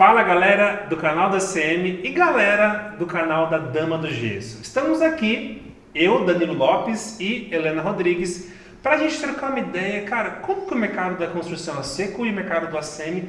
Fala galera do canal da CM e galera do canal da Dama do Gesso. Estamos aqui, eu, Danilo Lopes e Helena Rodrigues, para a gente trocar uma ideia, cara, como que o mercado da construção a seco e o mercado do ACM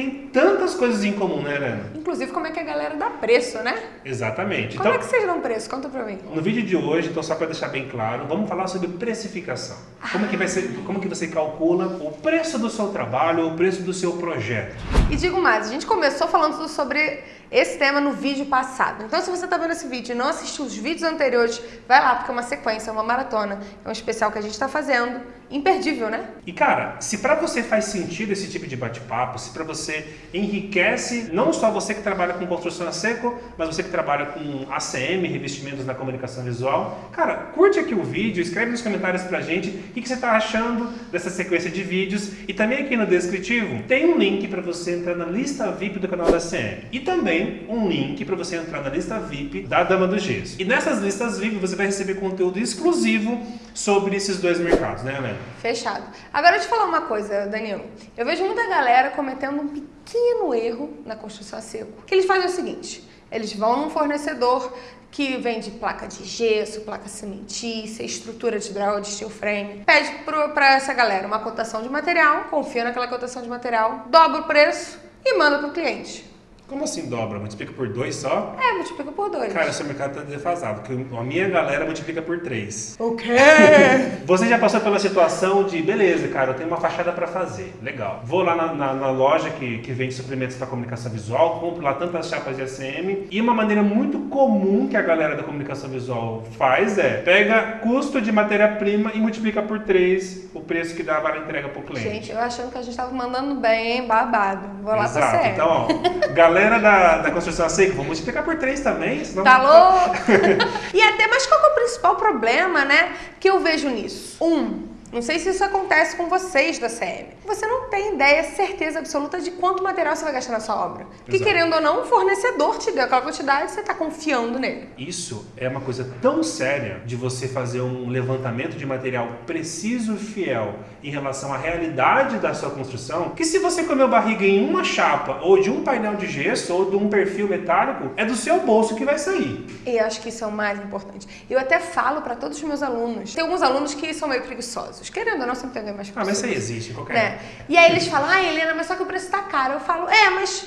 tem tantas coisas em comum, né, Helena? Inclusive, como é que a galera dá preço, né? Exatamente. Como então, é que vocês dão preço? Conta pra mim. No vídeo de hoje, então só para deixar bem claro, vamos falar sobre precificação. Como, que vai ser, como que você calcula o preço do seu trabalho, o preço do seu projeto. E digo mais, a gente começou falando sobre esse tema no vídeo passado. Então, se você está vendo esse vídeo e não assistiu os vídeos anteriores, vai lá, porque é uma sequência, é uma maratona, é um especial que a gente está fazendo, imperdível, né? E cara, se para você faz sentido esse tipo de bate-papo, se para você enriquece não só você que trabalha com construção a seco, mas você que trabalha com ACM, revestimentos na comunicação visual, cara, curte aqui o vídeo, escreve nos comentários pra gente o que, que você está achando dessa sequência de vídeos e também aqui no descritivo tem um link para você entrar na lista VIP do canal da ACM e também também um link para você entrar na lista VIP da Dama do Gesso. E nessas listas VIP você vai receber conteúdo exclusivo sobre esses dois mercados, né, Helena? Fechado. Agora eu te falar uma coisa, Danilo. Eu vejo muita galera cometendo um pequeno erro na construção a seco. Que eles fazem o seguinte, eles vão num fornecedor que vende placa de gesso, placa cimentícia, estrutura de draw, de steel frame. Pede para essa galera uma cotação de material, confia naquela cotação de material, dobra o preço e manda para o cliente. Como assim dobra? Multiplica por dois só? É, multiplica por dois. Cara, seu mercado tá defasado, porque a minha galera multiplica por três. O quê? Você já passou pela situação de, beleza, cara, eu tenho uma fachada para fazer, legal. Vou lá na, na, na, loja que, que vende suplementos para comunicação visual, compro lá tantas chapas de ACM, e uma maneira muito comum que a galera da comunicação visual faz é, pega custo de matéria-prima e multiplica por três o preço que dá para entrega pro cliente. Gente, eu achando que a gente tava mandando bem, hein? Babado. Vou lá Exato. pra sério. Então, ó, galera galera da, da construção seca, vamos multiplicar por três também. Senão... Tá louco? e até, mas qual é o principal problema, né, que eu vejo nisso? Um, não sei se isso acontece com vocês da CM. Você não tem ideia, certeza absoluta de quanto material você vai gastar na sua obra. Porque Exato. querendo ou não, o fornecedor te deu aquela quantidade e você está confiando nele. Isso é uma coisa tão séria de você fazer um levantamento de material preciso e fiel em relação à realidade da sua construção, que se você comeu barriga em uma chapa, ou de um painel de gesso, ou de um perfil metálico, é do seu bolso que vai sair. E acho que isso é o mais importante. Eu até falo para todos os meus alunos. Tem alguns alunos que são meio preguiçosos Querendo ou não, sempre tem alguém mais. Ah, mas isso aí existe, qualquer né? E aí eles falam, ah, Helena, mas só que o preço tá caro. Eu falo, é, mas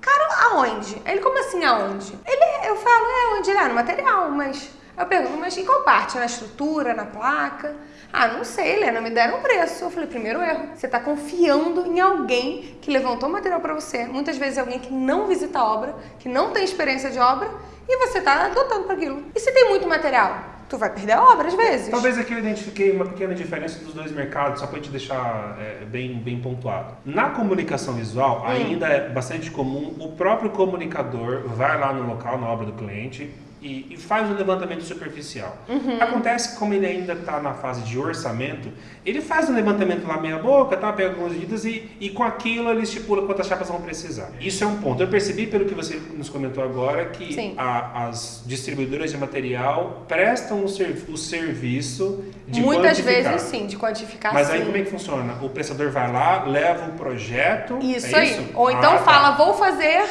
caro aonde? Ele, como assim aonde? Ele, eu falo, é, onde? Ele, ah, no material, mas... Eu pergunto, mas em qual parte? Na estrutura, na placa? Ah, não sei, Helena, me deram um preço. Eu falei, primeiro erro. Você está confiando em alguém que levantou material para você. Muitas vezes é alguém que não visita a obra, que não tem experiência de obra, e você está adotando para aquilo. E se tem muito material? Tu vai perder a obra às vezes. Talvez aqui eu identifiquei uma pequena diferença dos dois mercados, só para te deixar é, bem, bem pontuado. Na comunicação visual, hum. ainda é bastante comum o próprio comunicador vai lá no local, na obra do cliente, e, e faz um levantamento superficial. Uhum. Acontece como ele ainda está na fase de orçamento, ele faz um levantamento lá meia boca, tá, pega algumas medidas e, e com aquilo ele estipula quantas chapas vão precisar. Isso é um ponto. Eu percebi pelo que você nos comentou agora que a, as distribuidoras de material prestam o, ser, o serviço de Muitas vezes sim, de quantificar Mas aí como é que funciona? O prestador vai lá, leva o projeto. Isso é aí. Isso? Ou então ah, tá. fala, vou fazer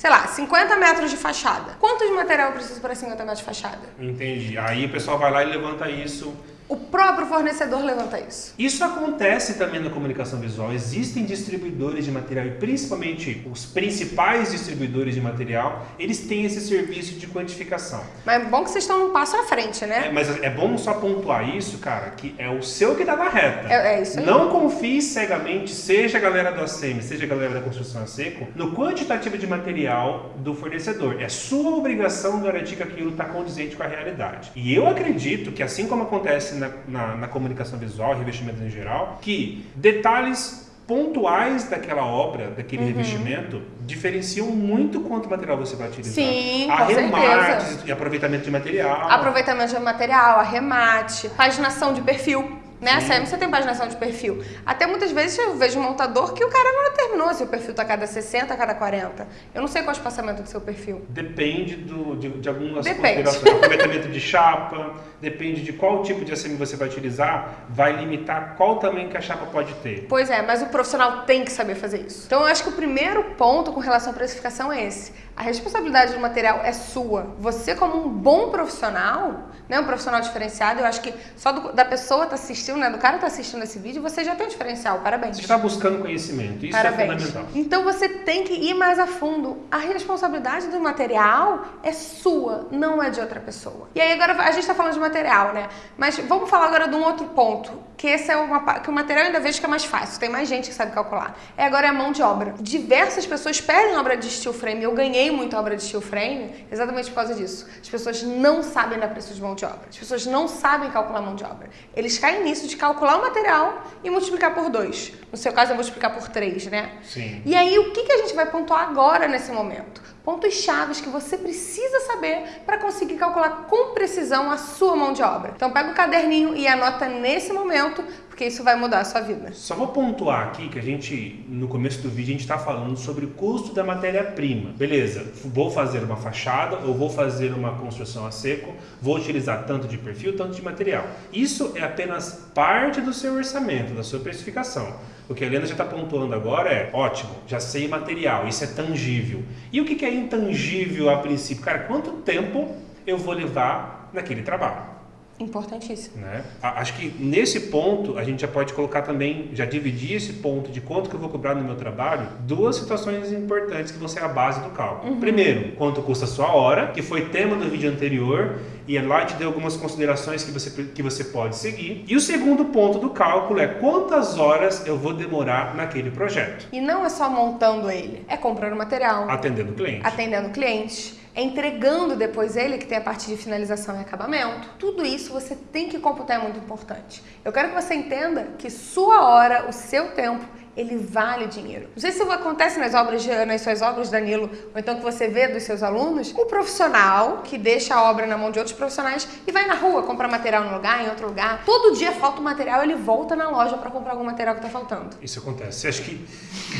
sei lá, 50 metros de fachada. Quanto de material eu preciso para 50 metros de fachada? Entendi. Aí o pessoal vai lá e levanta isso o próprio fornecedor levanta isso. Isso acontece também na comunicação visual. Existem distribuidores de material e principalmente os principais distribuidores de material, eles têm esse serviço de quantificação. Mas é bom que vocês estão um passo à frente, né? É, mas é bom só pontuar isso, cara, que é o seu que dá na reta. É, é isso aí. Não confie cegamente, seja a galera do ACM, seja a galera da construção a seco, no quantitativo de material do fornecedor. É sua obrigação garantir que aquilo está condizente com a realidade. E eu acredito que assim como acontece na, na, na comunicação visual, revestimento em geral, que detalhes pontuais daquela obra, daquele uhum. revestimento, diferenciam muito quanto material você vai utilizar. Sim, Arremates e aproveitamento de material. Aproveitamento de material, arremate, paginação de perfil. Né? A CM você tem paginação de perfil. Até muitas vezes eu vejo um montador que o cara não determinou se o perfil tá a cada 60, a cada 40. Eu não sei qual é o espaçamento do seu perfil. Depende do, de, de algumas Depende. considerações. Aproveitamento de chapa, depende de qual tipo de ACM você vai utilizar, vai limitar qual tamanho que a chapa pode ter. Pois é, mas o profissional tem que saber fazer isso. Então eu acho que o primeiro ponto com relação à precificação é esse. A responsabilidade do material é sua. Você como um bom profissional, né, um profissional diferenciado, eu acho que só do- da pessoa tá assistindo, né, do cara tá assistindo esse vídeo, você já tem um diferencial. Parabéns. Você está buscando conhecimento, isso é Parabéns. fundamental. Então você tem que ir mais a fundo. A responsabilidade do material é sua, não é de outra pessoa. E aí agora a gente está falando de material, né? Mas vamos falar agora de um outro ponto, que esse é uma que o material ainda vejo que é mais fácil. Tem mais gente que sabe calcular. É agora é a mão de obra. Diversas pessoas pedem obra de steel frame. Eu ganhei muita obra de steel frame exatamente por causa disso. As pessoas não sabem dar preço de mão de obra. As pessoas não sabem calcular mão de obra. Eles caem nisso de calcular o material e multiplicar por dois. No seu caso, é multiplicar por três, né? Sim. E aí, o que, que a gente vai pontuar agora nesse momento? Pontos chaves que você precisa saber para conseguir calcular com precisão a sua mão de obra. Então, pega o caderninho e anota nesse momento, porque isso vai mudar a sua vida. Só vou pontuar aqui que a gente, no começo do vídeo, a gente está falando sobre o custo da matéria-prima. Beleza, vou fazer uma fachada ou vou fazer uma construção a seco, vou utilizar tanto de perfil, tanto de material. Isso é apenas parte do seu orçamento, da sua precificação. O que a Helena já está pontuando agora é, ótimo, já sei material, isso é tangível. E o que que é intangível a princípio? Cara, quanto tempo eu vou levar naquele trabalho? Importantíssimo. Né? Acho que nesse ponto a gente já pode colocar também, já dividir esse ponto de quanto que eu vou cobrar no meu trabalho, duas situações importantes que vão ser a base do cálculo. Primeiro, quanto custa a sua hora, que foi tema do vídeo anterior, e lá te dei algumas considerações que você, que você pode seguir. E o segundo ponto do cálculo é quantas horas eu vou demorar naquele projeto, E não é só montando ele, é comprando material, atendendo o cliente. atendendo clientes, é entregando depois ele, que tem a parte de finalização e acabamento. Tudo isso você tem que computar, é muito importante. Eu quero que você entenda que sua hora, o seu tempo, ele vale dinheiro. Não sei se isso acontece nas obras, de- nas suas obras, Danilo, ou então que você vê dos seus alunos, o profissional que deixa a obra na mão de outros profissionais e vai na rua comprar material num lugar, em outro lugar. Todo dia falta um material, ele volta na loja para comprar algum material que está faltando. Isso acontece. Acho que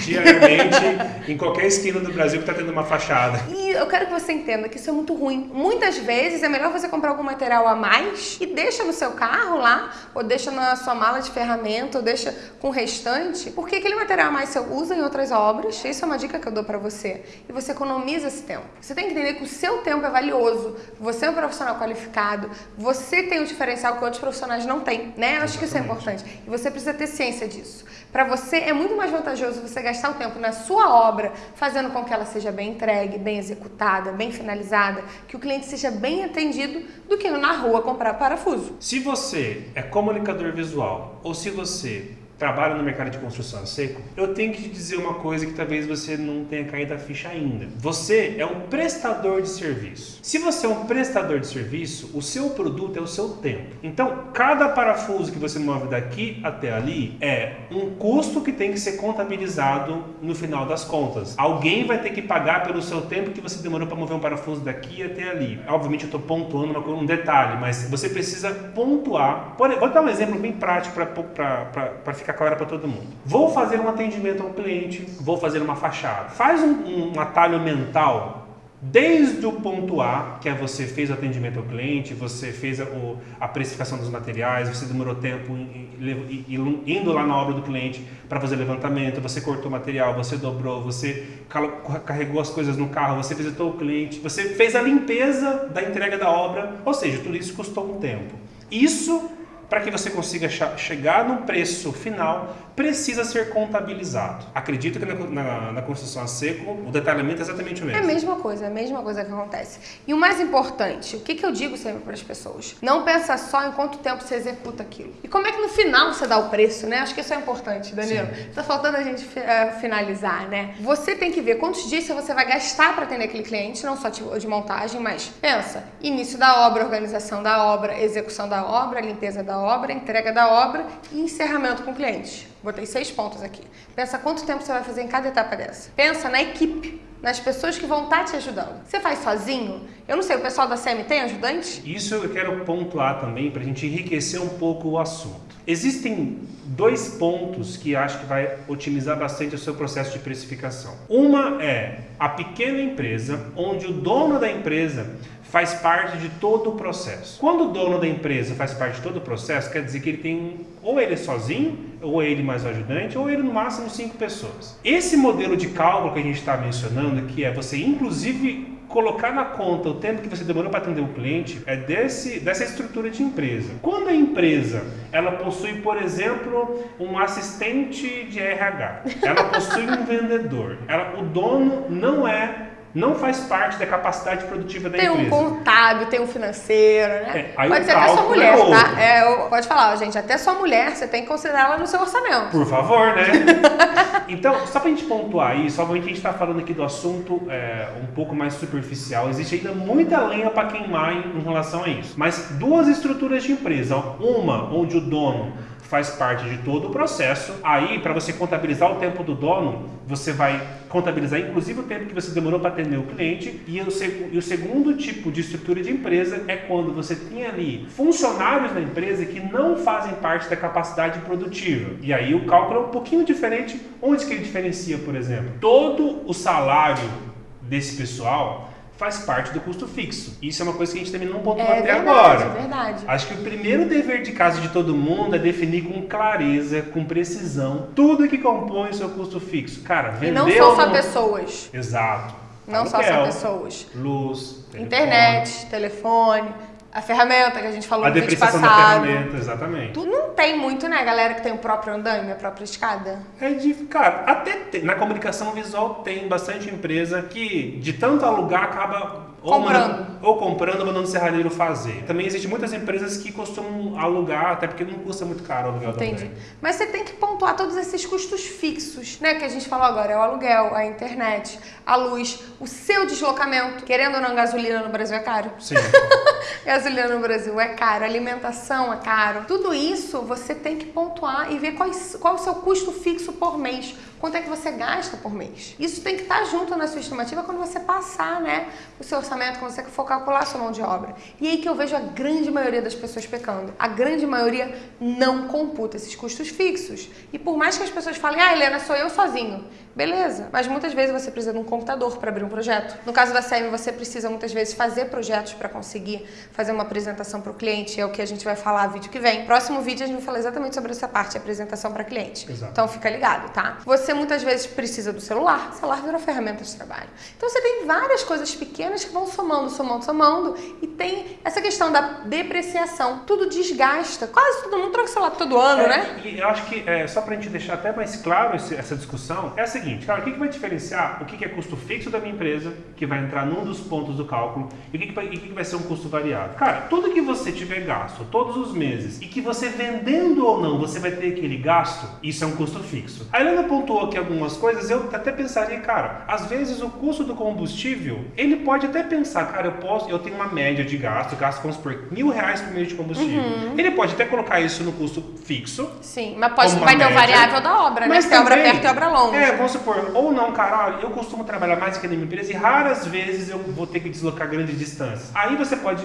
diariamente, em qualquer esquina do Brasil que está tendo uma fachada. E eu quero que você entenda que isso é muito ruim. Muitas vezes é melhor você comprar algum material a mais e deixa no seu carro lá, ou deixa na sua mala de ferramenta, ou deixa com o restante, porque aquele material a mais você usa em outras obras. Isso é uma dica que eu dou pra você. E você economiza esse tempo. Você tem que entender que o seu tempo é valioso. Você é um profissional qualificado, você tem um diferencial que outros profissionais não têm, né? Eu acho que isso é importante. E você precisa ter ciência disso. Pra você é muito mais vantajoso você gastar o tempo na sua obra, fazendo com que ela seja bem entregue, bem executada, bem finalizada, que o cliente seja bem atendido, do que ir na rua comprar parafuso. Se você é comunicador visual ou se você trabalha no mercado de construção a seco, eu tenho que te dizer uma coisa que talvez você não tenha caído a ficha ainda. Você é um prestador de serviço. Se você é um prestador de serviço, o seu produto é o seu tempo. Então, cada parafuso que você move daqui até ali é um custo que tem que ser contabilizado no final das contas. Alguém vai ter que pagar pelo seu tempo que você demorou para mover um parafuso daqui até ali. Obviamente, eu estou pontuando uma um detalhe, mas você precisa pontuar. Por- vou dar um exemplo bem prático para ficar claro para todo mundo. Vou fazer um atendimento ao cliente, vou fazer uma fachada. Faz um, um atalho mental Desde o ponto A, que é você fez o atendimento ao cliente, você fez a, o- a precificação dos materiais, você demorou tempo em- em- em- indo lá na obra do cliente para fazer levantamento, você cortou o material, você dobrou, você carregou as coisas no carro, você visitou o cliente, você fez a limpeza da entrega da obra, ou seja, tudo isso custou um tempo. Isso, para que você consiga chegar no preço final, precisa ser contabilizado. Acredito que na, na- na construção a seco, o detalhamento é exatamente o É mesmo. a mesma coisa, é a mesma coisa que acontece. E o mais importante, o que, que eu digo sempre para as pessoas? Não pensa só em quanto tempo você executa aquilo. E como é que no final você dá o preço, né? Acho que isso é importante, Danilo. Tá faltando a gente eh, finalizar, né? Você tem que ver quantos dias você vai gastar para atender aquele cliente, não só de, de montagem, mas pensa, início da obra, organização da obra, execução da obra, limpeza da obra, entrega da obra e encerramento com o cliente. Botei seis pontos aqui. Pensa quanto tempo você vai fazer em cada etapa dessa. Pensa na equipe, nas pessoas que vão estar te ajudando. Você faz sozinho? Eu não sei, o pessoal da CM tem ajudante? Isso eu quero pontuar também para a gente enriquecer um pouco o assunto. Existem dois pontos que acho que vai otimizar bastante o seu processo de precificação. Uma é a pequena empresa, onde o dono da empresa faz parte de todo o processo. Quando o dono da empresa faz parte de todo o processo, quer dizer que ele tem ou ele é sozinho, ou é ele mais ajudante, ou ele no máximo cinco pessoas. Esse modelo de cálculo que a gente está mencionando, que é você inclusive colocar na conta o tempo que você demorou para atender o cliente é desse, dessa estrutura de empresa. Quando a empresa ela possui, por exemplo, um assistente de RH, ela possui um vendedor, ela, o dono não é não faz parte da capacidade produtiva da tem empresa. Tem um contábil, tem um financeiro, né? É, pode ser até sua mulher, é tá? É, pode falar, gente, até sua mulher, você tem que considerar ela no seu orçamento. Por favor, né? então, só pra gente pontuar isso, obviamente a gente está falando aqui do assunto é, um pouco mais superficial, existe ainda muita lenha para queimar em, em relação a isso. Mas duas estruturas de empresa, uma onde o dono faz parte de todo o processo. Aí, para você contabilizar o tempo do dono, você vai contabilizar inclusive o tempo que você demorou para atender o cliente. E o, e o segundo tipo de estrutura de empresa é quando você tem ali funcionários da empresa que não fazem parte da capacidade produtiva. E aí o cálculo é um pouquinho diferente. Onde que ele diferencia, por exemplo? Todo o salário desse pessoal faz parte do custo fixo. Isso é uma coisa que a gente também não pontuou é até verdade, agora. É verdade. Acho que o primeiro dever de casa de todo mundo é definir com clareza, com precisão, tudo que compõe o seu custo fixo. Cara, vender. E não são só pessoas. Exato. Não Aluguel, só só pessoas. Luz, telefone. internet, telefone a ferramenta que a gente falou a no vídeo passado. A da ferramenta, exatamente. Tu não tem muito, né, galera que tem o próprio andaime, a própria escada? É de, cara, até tem, na comunicação visual tem bastante empresa que de tanto alugar acaba ou comprando. Mandando, ou comprando mandando o serralheiro fazer. Também existem muitas empresas que costumam alugar, até porque não custa muito caro o aluguel Entendi. também. Mas você tem que pontuar todos esses custos fixos, né? Que a gente falou agora, é o aluguel, a internet, a luz, o seu deslocamento. Querendo ou não, gasolina no Brasil é caro. Sim. gasolina no Brasil é caro, alimentação é caro. Tudo isso você tem que pontuar e ver qual, qual é o seu custo fixo por mês. Quanto é que você gasta por mês? Isso tem que estar junto na sua estimativa quando você passar, né, o seu orçamento, quando você for calcular a sua mão de obra. E aí que eu vejo a grande maioria das pessoas pecando. A grande maioria não computa esses custos fixos. E por mais que as pessoas falem, ah, Helena, sou eu sozinho. Beleza, mas muitas vezes você precisa de um computador para abrir um projeto. No caso da SEM, você precisa muitas vezes fazer projetos para conseguir fazer uma apresentação para o cliente, é o que a gente vai falar no vídeo que vem. Próximo vídeo a gente vai falar exatamente sobre essa parte, apresentação para cliente. Exato. Então fica ligado, tá? Você muitas vezes precisa do celular, o celular virou ferramenta de trabalho. Então você tem várias coisas pequenas que vão somando, somando, somando e tem essa questão da depreciação. Tudo desgasta. Quase todo mundo troca o celular todo ano, é, né? E eu acho que, é, só para a gente deixar até mais claro esse, essa discussão, é a seguinte, cara, o que, que vai diferenciar o que, que é custo fixo da minha empresa, que vai entrar num dos pontos do cálculo, e o que, que, vai, e que, que vai ser um custo variável? Cara, tudo que você tiver gasto todos os meses e que você vendendo ou não, você vai ter aquele gasto, isso é um custo fixo. A Helena pontuou aqui algumas coisas, eu até pensaria, cara, às vezes o custo do combustível, ele pode até pensar, cara, eu posso, eu tenho uma média de gasto, gasto, vamos supor, mil reais por mês de combustível. Uhum. Ele pode até colocar isso no custo fixo. Sim, mas pode, vai média, ter o variável da obra, né? Mas tem obra perto e obra longe. É, vamos supor, ou não, cara, eu costumo trabalhar mais que na minha empresa e raras vezes eu vou ter que deslocar grandes distâncias. Aí você pode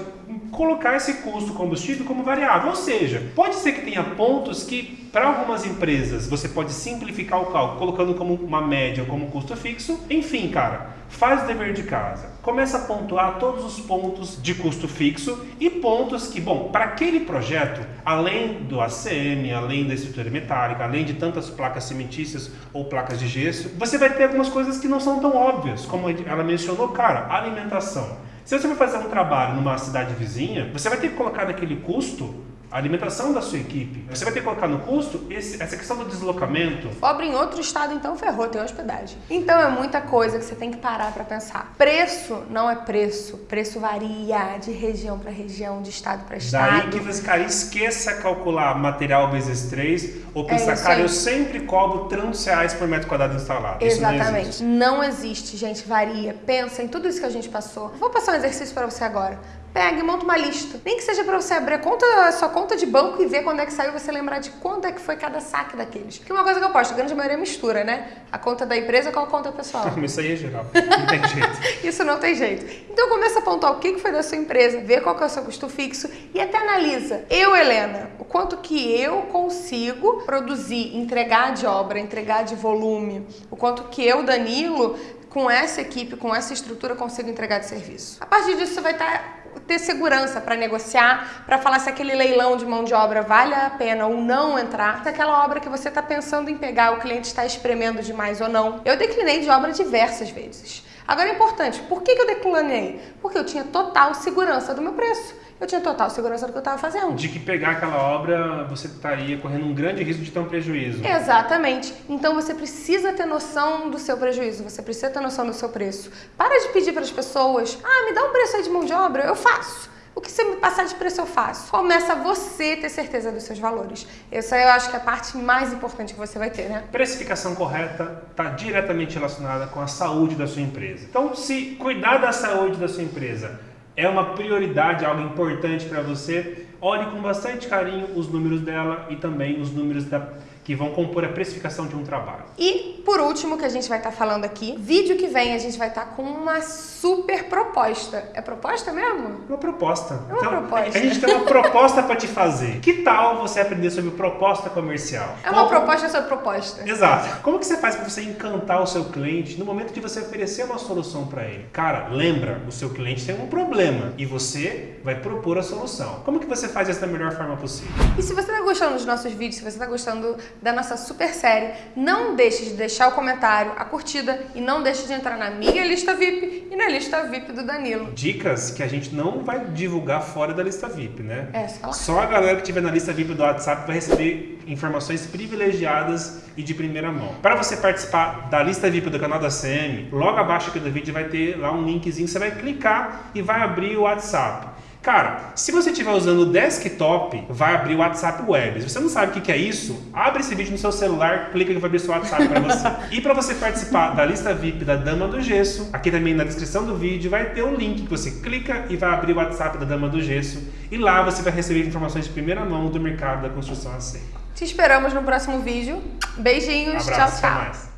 colocar esse custo combustível como variável. Ou seja, pode ser que tenha pontos que para algumas empresas você pode simplificar o cálculo colocando como uma média ou como custo fixo. Enfim, cara, faz o dever de casa. Começa a pontuar todos os pontos de custo fixo e pontos que, bom, para aquele projeto, além do ACM, além da estrutura metálica, além de tantas placas cimentícias ou placas de gesso, você vai ter algumas coisas que não são tão óbvias, como ela mencionou, cara, alimentação. Se você vai fazer um trabalho numa cidade vizinha, você vai ter que colocar naquele custo a alimentação da sua equipe. Você vai ter que colocar no custo esse, essa questão do deslocamento. Pobre em outro estado, então ferrou, tem hospedagem. Então é muita coisa que você tem que parar para pensar. Preço não é preço. Preço varia de região para região, de estado para estado. Daí que você, cara, esqueça calcular material vezes 3 ou é pensar, é cara, eu sempre cobro tantos reais por metro quadrado instalado. Exatamente. Não existe. não existe, gente. Varia. Pensa em tudo isso que a gente passou. Vou passar um exercício para você agora. Pega e monta uma lista. Nem que seja para você abrir a, conta, a sua conta de banco e ver quando é que saiu, você lembrar de quando é que foi cada saque daqueles. Porque uma coisa que eu posto, a grande maioria é mistura, né? A conta da empresa com a conta pessoal. Isso aí é geral. Não tem jeito. Isso não tem jeito. Então começa a apontar o que foi da sua empresa, vê qual que é o seu custo fixo e até analisa. Eu, Helena, o quanto que eu consigo produzir, entregar de obra, entregar de volume, o quanto que eu, Danilo, com essa equipe, com essa estrutura, consigo entregar de serviço. A partir disso, você vai estar tá, ter segurança para negociar, para falar se aquele leilão de mão de obra vale a pena ou não entrar, se aquela obra que você está pensando em pegar, o cliente está espremendo demais ou não. Eu declinei de obra diversas vezes. Agora é importante, por que, que eu declinei? Porque eu tinha total segurança do meu preço eu tinha total segurança do que eu estava fazendo. De que pegar aquela obra você estaria correndo um grande risco de ter um prejuízo. Exatamente. Então você precisa ter noção do seu prejuízo, você precisa ter noção do seu preço. Para de pedir para as pessoas, ah, me dá um preço aí de mão de obra, eu faço. O que você me passar de preço eu faço. Começa você ter certeza dos seus valores. Essa eu acho que é a parte mais importante que você vai ter, né? Precificação correta está diretamente relacionada com a saúde da sua empresa. Então, se cuidar da saúde da sua empresa é uma prioridade, algo importante para você, olhe com bastante carinho os números dela e também os números da, que vão compor a precificação de um trabalho. E por último, que a gente vai estar tá falando aqui, vídeo que vem a gente vai estar tá com uma super proposta. É proposta mesmo? Uma proposta. É uma então, proposta. A gente tem uma proposta para te fazer. Que tal você aprender sobre proposta comercial? É uma Como... proposta sobre proposta. Exato. Como que você faz para você encantar o seu cliente no momento de você oferecer uma solução para ele? Cara, lembra, o seu cliente tem um problema e você vai propor a solução. Como que você faz isso da melhor forma possível? E se você está gostando dos nossos vídeos, se você está gostando da nossa super série, não deixe de deixar o comentário, a curtida e não deixe de entrar na minha lista VIP e na lista VIP do Danilo. Dicas que a gente não vai divulgar fora da lista VIP, né? É, só, só a galera que estiver na lista VIP do WhatsApp vai receber informações privilegiadas e de primeira mão. Para você participar da lista VIP do canal da CM, logo abaixo aqui do vídeo vai ter lá um linkzinho, você vai clicar e vai abrir o WhatsApp. Cara, se você estiver usando o desktop, vai abrir o WhatsApp Web. Se você não sabe o que é isso, abre esse vídeo no seu celular, clica que vai abrir seu WhatsApp para você. e para você participar da lista VIP da Dama do Gesso, aqui também na descrição do vídeo vai ter um link que você clica e vai abrir o WhatsApp da Dama do Gesso. E lá você vai receber informações de primeira mão do mercado da construção a seco. Te esperamos no próximo vídeo. Beijinhos, Abraço, tchau, tchau.